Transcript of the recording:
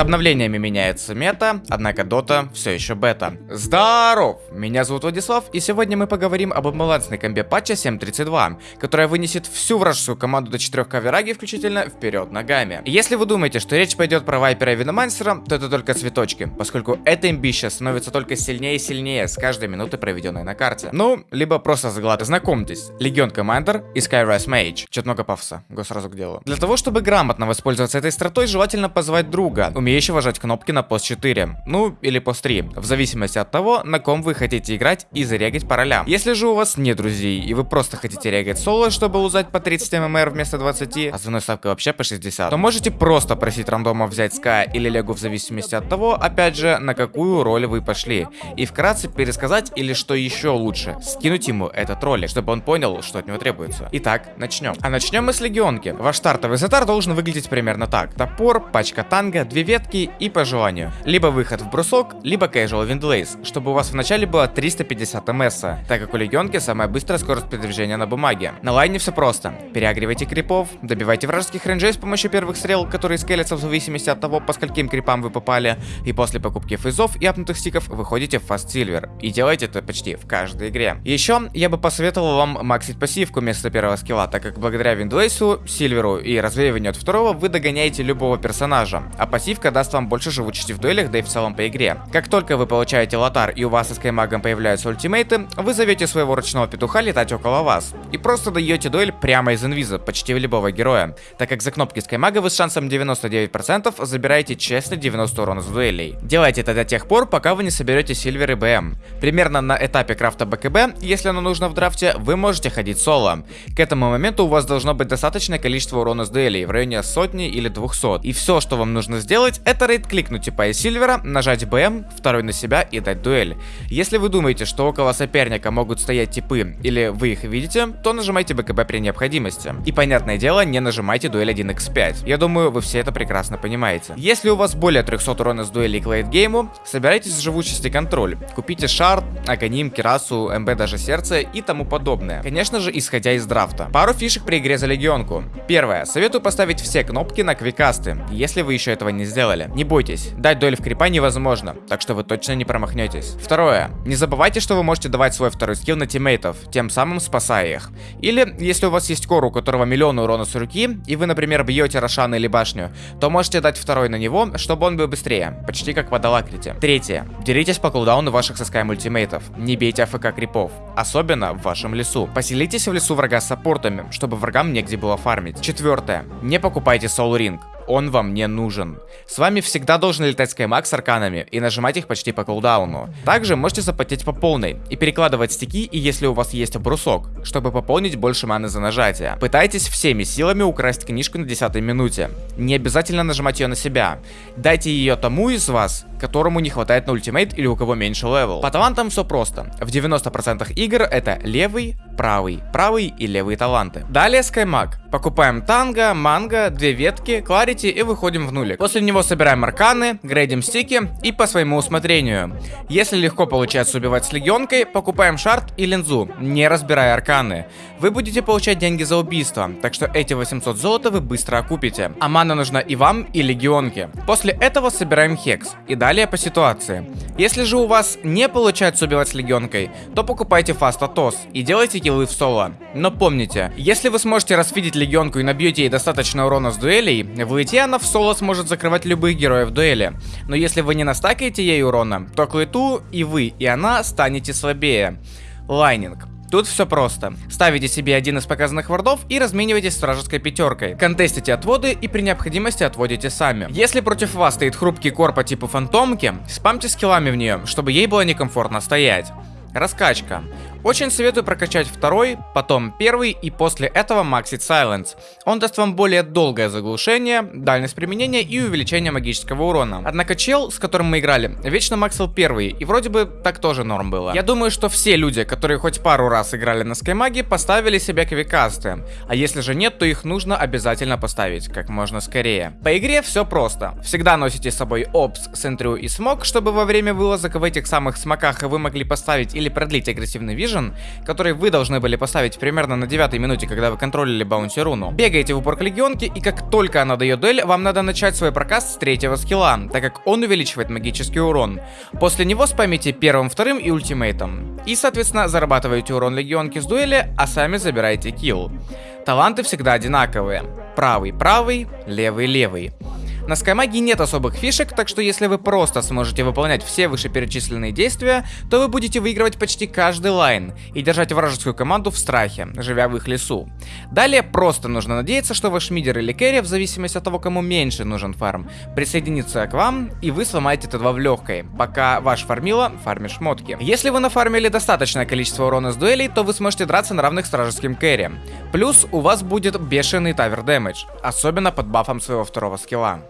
обновлениями меняется мета, однако дота все еще бета. Здоров! Меня зовут Владислав, и сегодня мы поговорим об имбалансной комбе патча 7.32, которая вынесет всю вражескую команду до 4 кавераги включительно вперед ногами. Если вы думаете, что речь пойдет про Вайпера и Виномансера, то это только цветочки, поскольку эта имбища становится только сильнее и сильнее с каждой минуты, проведенной на карте. Ну, либо просто заглад. Знакомьтесь, Легион Командер и Skyrise Mage. Чё-то много пафоса, го сразу к делу. Для того, чтобы грамотно воспользоваться этой стратой, желательно позвать друга, умеющего жать кнопки на пост 4, ну или пост 3, в зависимости от того, на ком вы хотите играть и зарегать по ролям. Если же у вас нет друзей, и вы просто хотите регать соло, чтобы узнать по 30 ММР вместо 20, а с ставкой вообще по 60, то можете просто просить рандома взять ска или легу в зависимости от того, опять же, на какую роль вы пошли. И вкратце пересказать или что еще лучше, скинуть ему этот ролик, чтобы он понял, что от него требуется. Итак, начнем. А начнем мы с легионки. Ваш стартовый затар должен выглядеть примерно так. Топор, пачка танга, две ветки и по желанию. Либо выход в брусок, либо casual windlays чтобы у вас вначале было 350 МС, так как у легионки самая быстрая скорость передвижения на бумаге. На лайне все просто. Переагривайте крипов, добивайте вражеских рейнджей с помощью первых стрел, которые скелятся в зависимости от того, по скольким крипам вы попали, и после покупки фейзов и апнутых стиков выходите в fast Silver. И делайте это почти в каждой игре. Еще я бы посоветовал вам максить пассивку вместо первого скилла, так как благодаря Виндлейсу, Сильверу и развеиванию от второго вы догоняете любого персонажа, а пассивка даст вам больше живучести в дуэлях, да и в целом по игре. Как только вы получаете лотар и у вас с Скаймагом появляются ультимейты, вы зовете своего ручного петуха летать около вас. И просто даете дуэль прямо из инвиза, почти в любого героя, так как за кнопки Скаймага вы с шансом 99% забираете честно 90 урона с дуэлей. Делайте это до тех пор, пока вы не соберете Сильвер и БМ. Примерно на этапе крафта БКБ, если оно нужно в драфте, вы можете ходить соло. К этому моменту у вас должно быть достаточное количество урона с дуэлей, в районе сотни или 200. И все, что вам нужно сделать, это рейд-кликнуть типа из Сильвера, нажать БМ, второй на себя и дать дуэль. Если вы думаете, что около соперника могут стоять типы, или вы их видите, то нажимайте БКБ при необходимости. И понятное дело, не нажимайте дуэль 1x5. Я думаю, вы все это прекрасно понимаете. Если у вас более 300 урона с дуэли к лейтгейму, собирайтесь в живучести контроль. Купите шард, Аконим, Кирасу, МБ даже сердце и тому подобное. Конечно же, исходя из драфта. Пару фишек при игре за легионку. Первое. Советую поставить все кнопки на квикасты, если вы еще этого не сделали. Не бойтесь, дать дуэль в крипа невозможно, так что вы точно не промахнетесь. Второе. Не забывайте, что вы можете давать свой второй скилл на тиммейтов, тем самым спасая их. Или, если у вас есть кор, у которого миллион урона с руки, и вы, например, бьете Рошана или башню, то можете дать второй на него, чтобы он был быстрее, почти как в Адалакрите. Третье. Деритесь по кулдауну ваших соскай мультимейтов. Не бейте АФК крипов, особенно в вашем лесу. Поселитесь в лесу врага с саппортами, чтобы врагам негде было фармить. Четвертое. Не покупайте Soul Ring он вам не нужен. С вами всегда должен летать Скаймаг с арканами и нажимать их почти по кулдауну. Также можете заплатить по полной и перекладывать стики, и если у вас есть брусок, чтобы пополнить больше маны за нажатие. Пытайтесь всеми силами украсть книжку на 10 минуте. Не обязательно нажимать ее на себя. Дайте ее тому из вас, которому не хватает на ультимейт или у кого меньше level. По талантам все просто. В 90% игр это левый, правый, правый и левые таланты. Далее Скаймаг. Покупаем танго, манго, две ветки, clarity и выходим в нулик. После него собираем арканы, грейдим стики и по своему усмотрению. Если легко получается убивать с легионкой, покупаем шарт и линзу, не разбирая арканы. Вы будете получать деньги за убийство, так что эти 800 золота вы быстро окупите. А мана нужна и вам, и легионке. После этого собираем хекс. И далее по ситуации. Если же у вас не получается убивать с легионкой, то покупайте фаста тос и делайте киллы в соло. Но помните, если вы сможете расфидить легионку и набьете ей достаточно урона с дуэлей, в лите она в соло сможет закрывать любых героев дуэли. Но если вы не настакаете ей урона, то к и вы, и она станете слабее. Laning. Тут все просто. Ставите себе один из показанных вардов и разменивайтесь с вражеской пятеркой. Контестите отводы и при необходимости отводите сами. Если против вас стоит хрупкий корп по типу фантомки, спамьте скиллами в нее, чтобы ей было некомфортно стоять. Раскачка. Очень советую прокачать второй, потом первый и после этого максить Silence. Он даст вам более долгое заглушение, дальность применения и увеличение магического урона. Однако чел, с которым мы играли, вечно максил первый, и вроде бы так тоже норм было. Я думаю, что все люди, которые хоть пару раз играли на Скаймаге, поставили себе квикасты. А если же нет, то их нужно обязательно поставить, как можно скорее. По игре все просто. Всегда носите с собой Опс, Сентрю и Смок, чтобы во время вылазок в этих самых смоках вы могли поставить или продлить агрессивный вижу Vision, который вы должны были поставить примерно на 9 минуте, когда вы контролили Баунти Руну. Бегаете в упор к легионке, и как только она дает дуэль, вам надо начать свой прокаст с третьего скилла, так как он увеличивает магический урон. После него спамите первым, вторым и ультимейтом. И, соответственно, зарабатываете урон легионки с дуэли, а сами забираете килл. Таланты всегда одинаковые. Правый, правый, левый, левый. На Скаймаге нет особых фишек, так что если вы просто сможете выполнять все вышеперечисленные действия, то вы будете выигрывать почти каждый лайн и держать вражескую команду в страхе, живя в их лесу. Далее просто нужно надеяться, что ваш мидер или керри, в зависимости от того, кому меньше нужен фарм, присоединится к вам, и вы сломаете Т2 в легкой, пока ваш фармила фармит шмотки. Если вы нафармили достаточное количество урона с дуэлей, то вы сможете драться на равных с вражеским керри. Плюс у вас будет бешеный тавер дэмэдж, особенно под бафом своего второго скилла.